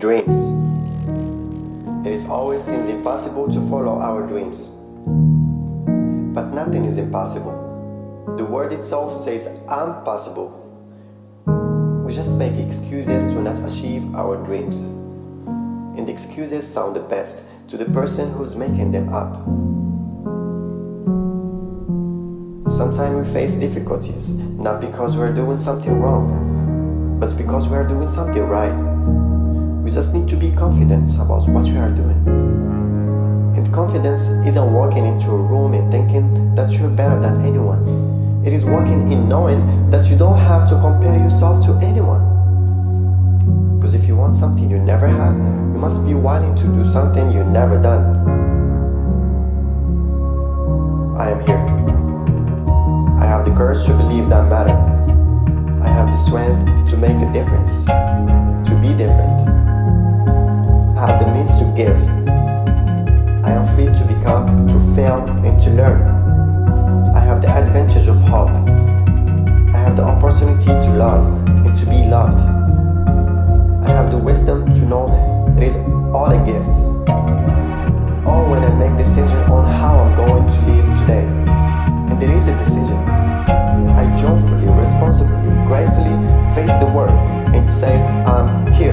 Dreams. It is always seems impossible to follow our dreams. But nothing is impossible. The word itself says impossible. We just make excuses to not achieve our dreams. And the excuses sound the best to the person who's making them up. Sometimes we face difficulties, not because we're doing something wrong, but because we are doing something right. We just need to be confident about what you are doing. And confidence isn't walking into a room and thinking that you're better than anyone. It is walking in knowing that you don't have to compare yourself to anyone. Because if you want something you never had, you must be willing to do something you never done. I am here. I have the courage to believe that matter. I have the strength to make a difference, give. I am free to become, to fail, and to learn. I have the advantage of hope. I have the opportunity to love and to be loved. I have the wisdom to know it is all a gift. Or when I make decision on how I'm going to live today. And it is a decision. I joyfully, responsibly, gratefully face the world and say I'm here.